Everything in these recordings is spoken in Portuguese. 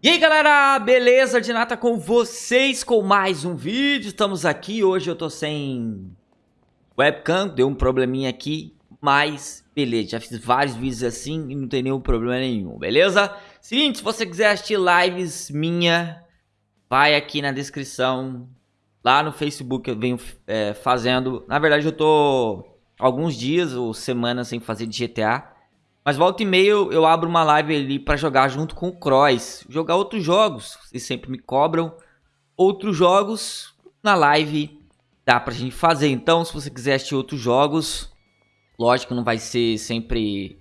E aí galera, beleza? De nata com vocês com mais um vídeo, estamos aqui, hoje eu tô sem webcam, deu um probleminha aqui, mas beleza, já fiz vários vídeos assim e não tem nenhum problema nenhum, beleza? Seguinte, se você quiser assistir lives minha, vai aqui na descrição, lá no Facebook eu venho é, fazendo, na verdade eu tô alguns dias ou semanas sem fazer de GTA, mas volta e meia eu, eu abro uma live ali para jogar junto com o Cross. Jogar outros jogos. Vocês sempre me cobram. Outros jogos na live dá pra gente fazer. Então, se você quiser assistir outros jogos, lógico não vai ser sempre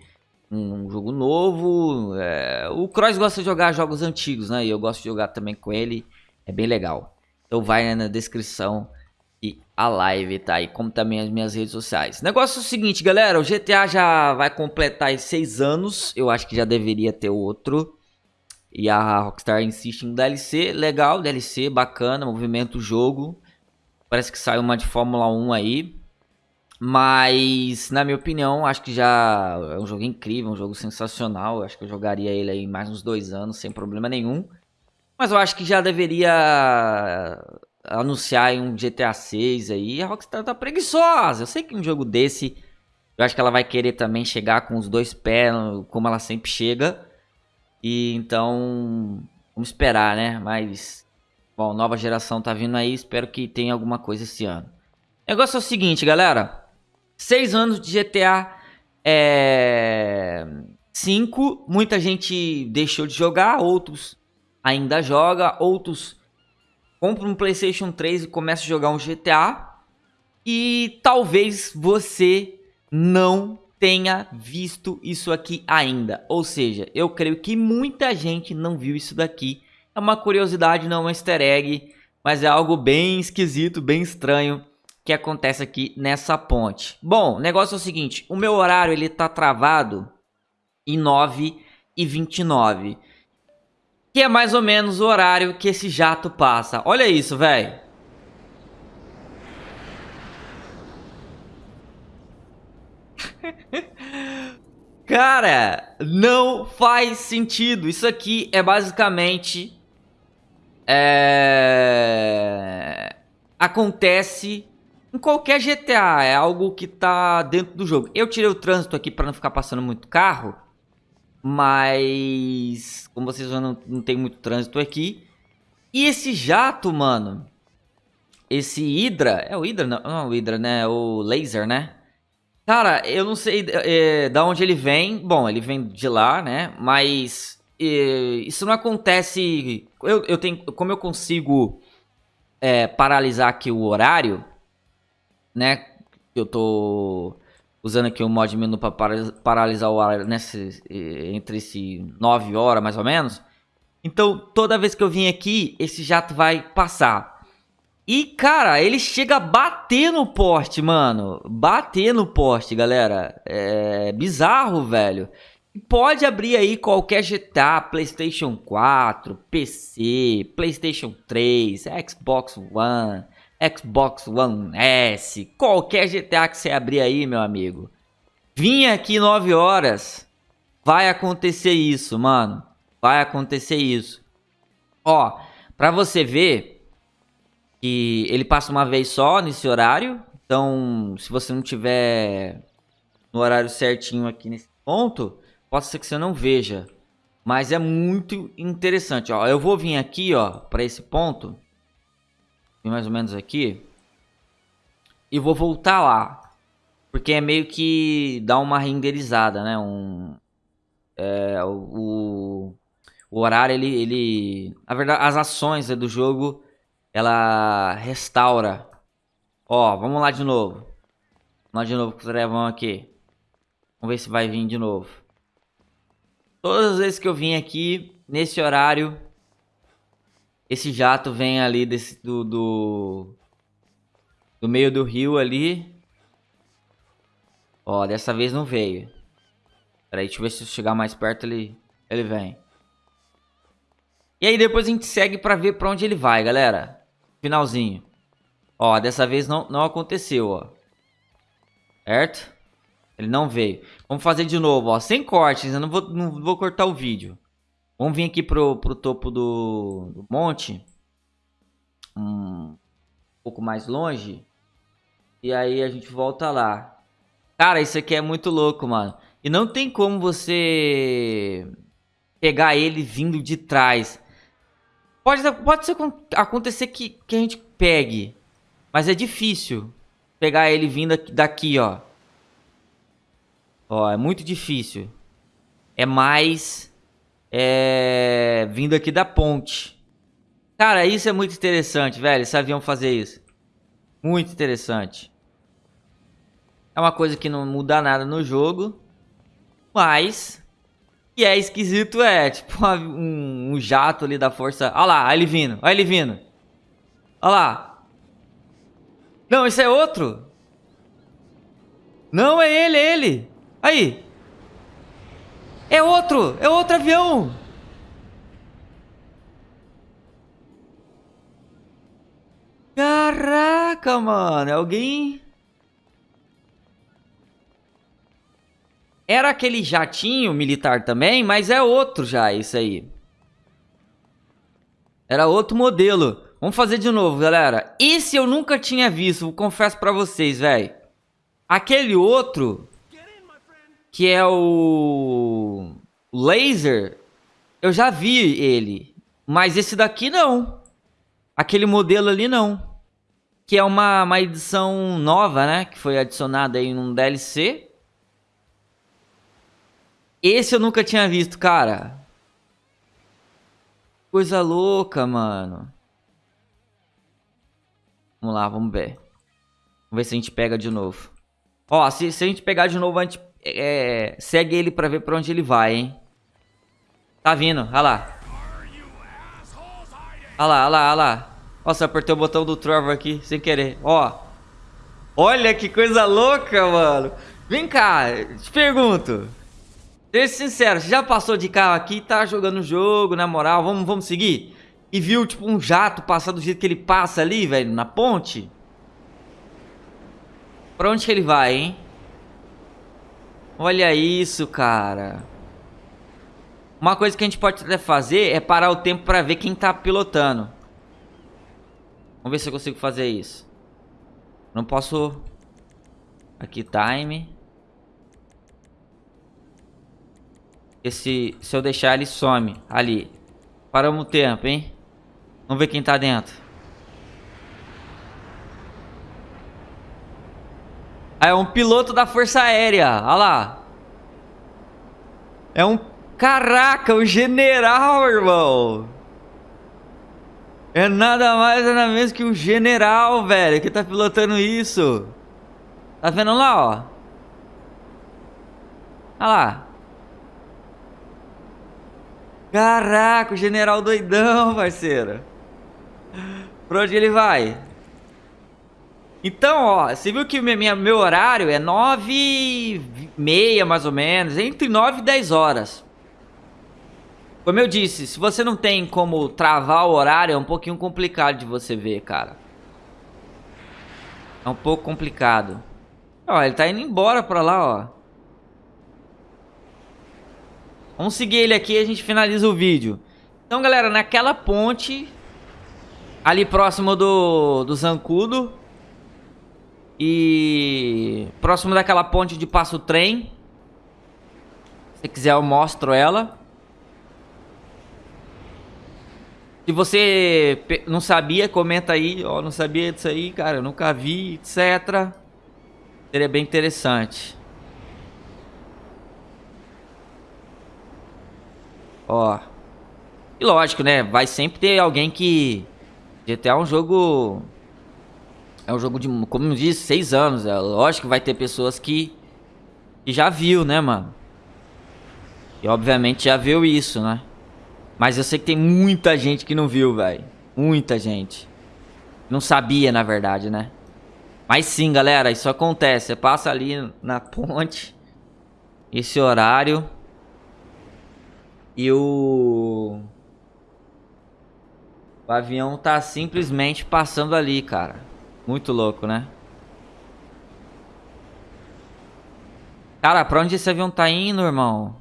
um jogo novo. É... O Cross gosta de jogar jogos antigos, né? E eu gosto de jogar também com ele. É bem legal. Então vai na descrição e a live tá aí, como também as minhas redes sociais. Negócio é o seguinte, galera, o GTA já vai completar seis anos, eu acho que já deveria ter outro. E a Rockstar insiste em DLC, legal, DLC, bacana, movimento jogo. Parece que saiu uma de Fórmula 1 aí. Mas, na minha opinião, acho que já é um jogo incrível, um jogo sensacional. Acho que eu jogaria ele aí mais uns dois anos, sem problema nenhum. Mas eu acho que já deveria anunciar um GTA 6 aí, a Rockstar tá preguiçosa. Eu sei que um jogo desse, eu acho que ela vai querer também chegar com os dois pés, como ela sempre chega. E então, vamos esperar, né? Mas, bom, nova geração tá vindo aí, espero que tenha alguma coisa esse ano. O negócio é o seguinte, galera. Seis anos de GTA é... 5, muita gente deixou de jogar, outros ainda joga, outros compra um PlayStation 3 e começa a jogar um GTA. E talvez você não tenha visto isso aqui ainda. Ou seja, eu creio que muita gente não viu isso daqui. É uma curiosidade, não é um easter egg, mas é algo bem esquisito, bem estranho que acontece aqui nessa ponte. Bom, o negócio é o seguinte, o meu horário ele tá travado em 9 e 29 que é mais ou menos o horário que esse jato passa. Olha isso, velho. Cara, não faz sentido. Isso aqui é basicamente... É... Acontece em qualquer GTA. É algo que tá dentro do jogo. Eu tirei o trânsito aqui para não ficar passando muito carro. Mas, como vocês vão, não, não tem muito trânsito aqui. E esse jato, mano, esse Hydra, é o Hydra? Não, não é o Hydra, né? É o Laser, né? Cara, eu não sei é, da onde ele vem. Bom, ele vem de lá, né? Mas é, isso não acontece... Eu, eu tenho, como eu consigo é, paralisar aqui o horário, né? Eu tô usando aqui o mod menu para paralisar o ar nesse, entre esse 9 horas mais ou menos. Então toda vez que eu vim aqui, esse jato vai passar. E cara, ele chega a bater no poste, mano. Bater no poste, galera. É bizarro, velho. Pode abrir aí qualquer GTA, PlayStation 4, PC, PlayStation 3, Xbox One Xbox One S, qualquer GTA que você abrir aí, meu amigo. Vim aqui 9 horas, vai acontecer isso, mano. Vai acontecer isso. Ó, pra você ver que ele passa uma vez só nesse horário. Então, se você não tiver no horário certinho aqui nesse ponto, pode ser que você não veja. Mas é muito interessante, ó. Eu vou vir aqui, ó, pra esse ponto mais ou menos aqui. E vou voltar lá. Porque é meio que dá uma renderizada, né? Um, é, o, o horário, ele, ele... Na verdade, as ações né, do jogo, ela restaura. Ó, vamos lá de novo. Vamos lá de novo com o Trevão aqui. Vamos ver se vai vir de novo. Todas as vezes que eu vim aqui, nesse horário, esse jato vem ali desse, do, do, do meio do rio ali. Ó, dessa vez não veio. Peraí, deixa eu ver se eu chegar mais perto ele, ele vem. E aí depois a gente segue pra ver pra onde ele vai, galera. Finalzinho. Ó, dessa vez não, não aconteceu, ó. Certo? Ele não veio. Vamos fazer de novo, ó. Sem cortes, eu não vou, não vou cortar o vídeo. Vamos vir aqui pro, pro topo do, do monte. Um pouco mais longe. E aí a gente volta lá. Cara, isso aqui é muito louco, mano. E não tem como você pegar ele vindo de trás. Pode, pode ser, acontecer que, que a gente pegue. Mas é difícil pegar ele vindo daqui, ó. Ó, é muito difícil. É mais... É... Vindo aqui da ponte. Cara, isso é muito interessante, velho. Avião fazer isso. Muito interessante. É uma coisa que não muda nada no jogo. Mas... Que é esquisito é, tipo um, um jato ali da força... Olha lá, olha ele vindo, olha ele vindo. Olha lá. Não, esse é outro. Não, é ele, é ele. Aí. É outro, é outro avião. Caraca, mano. Alguém... Era aquele jatinho militar também, mas é outro já, isso aí. Era outro modelo. Vamos fazer de novo, galera. Esse eu nunca tinha visto, confesso pra vocês, velho. Aquele outro, que é o laser, eu já vi ele. Mas esse daqui não. Aquele modelo ali não. Que é uma, uma edição nova, né? Que foi adicionada aí num DLC. Esse eu nunca tinha visto, cara. Coisa louca, mano. Vamos lá, vamos ver. Vamos ver se a gente pega de novo. Ó, se, se a gente pegar de novo, a gente é, segue ele pra ver pra onde ele vai, hein. Tá vindo, olha lá. Olha lá, olha lá, olha lá. Nossa, apertei o botão do Trevor aqui sem querer. Ó. Olha que coisa louca, mano. Vem cá, te pergunto. Seja sincero, já passou de carro aqui, tá jogando o jogo, na moral, vamos, vamos seguir? E viu, tipo, um jato passar do jeito que ele passa ali, velho, na ponte? Pra onde que ele vai, hein? Olha isso, cara. Uma coisa que a gente pode até fazer é parar o tempo pra ver quem tá pilotando. Vamos ver se eu consigo fazer isso. Não posso... Aqui, time... Esse, se eu deixar, ele some. Ali. Paramos o tempo, hein? Vamos ver quem tá dentro. É um piloto da Força Aérea. Olha lá. É um... Caraca, um general, irmão. É nada mais nada menos que um general, velho, que tá pilotando isso. Tá vendo lá, ó? Olha lá. Caraca, o general doidão, parceiro. Pra onde ele vai? Então, ó, você viu que minha, meu horário é 9 e meia, mais ou menos, entre 9 e 10 horas. Como eu disse, se você não tem como travar o horário, é um pouquinho complicado de você ver, cara. É um pouco complicado. Ó, ele tá indo embora pra lá, ó. Vamos seguir ele aqui e a gente finaliza o vídeo. Então, galera, naquela ponte, ali próximo do, do Zancudo, e próximo daquela ponte de passo trem, se quiser eu mostro ela. Se você não sabia, comenta aí, ó, não sabia disso aí, cara, eu nunca vi, etc. Seria bem interessante. Ó. E lógico, né? Vai sempre ter alguém que... GTA é um jogo... É um jogo de, como eu disse, seis anos. É lógico que vai ter pessoas que... Que já viu, né, mano? E obviamente já viu isso, né? Mas eu sei que tem muita gente que não viu, velho. Muita gente. Não sabia, na verdade, né? Mas sim, galera, isso acontece. Você passa ali na ponte. Esse horário. E o... O avião tá simplesmente passando ali, cara. Muito louco, né? Cara, pra onde esse avião tá indo, irmão?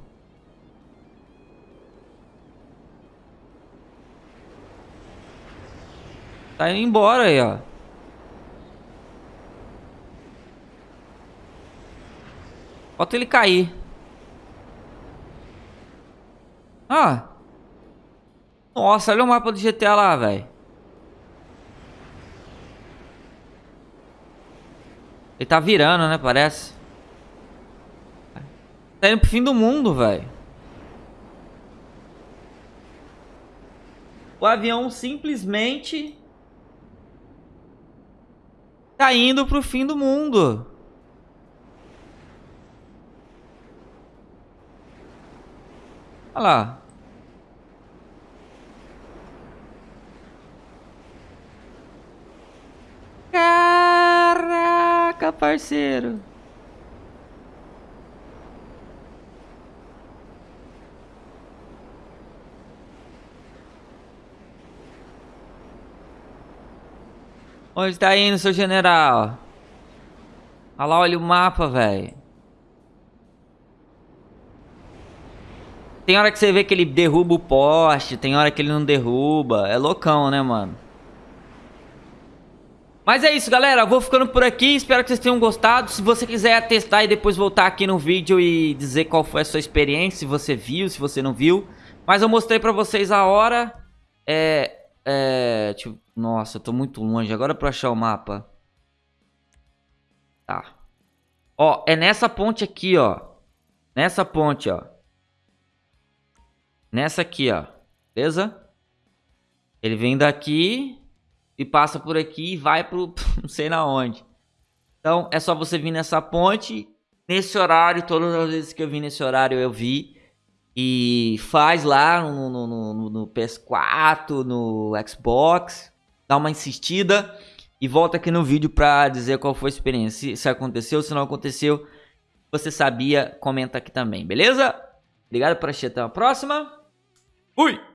Tá indo embora aí, ó. Falta ele cair. Ah. Nossa, olha o mapa do GTA lá, velho. Ele tá virando, né? Parece. Tá indo pro fim do mundo, velho. O avião simplesmente... Tá indo pro fim do mundo. Olha lá. Caraca, parceiro. Onde tá indo, seu general? Olha lá, olha o mapa, velho. Tem hora que você vê que ele derruba o poste, tem hora que ele não derruba. É loucão, né, mano? Mas é isso, galera. Eu vou ficando por aqui. Espero que vocês tenham gostado. Se você quiser testar e depois voltar aqui no vídeo e dizer qual foi a sua experiência, se você viu, se você não viu. Mas eu mostrei pra vocês a hora. É... É... Tipo, nossa, eu tô muito longe. Agora pra achar o mapa. Tá. Ó, é nessa ponte aqui, ó. Nessa ponte, ó. Nessa aqui, ó. Beleza? Ele vem daqui e passa por aqui e vai pro não sei na onde. Então é só você vir nessa ponte, nesse horário, todas as vezes que eu vim nesse horário eu vi. E faz lá no, no, no, no PS4, no Xbox, dá uma insistida e volta aqui no vídeo pra dizer qual foi a experiência. Se, se aconteceu, se não aconteceu, você sabia, comenta aqui também, beleza? Obrigado por assistir, até a próxima. Fui!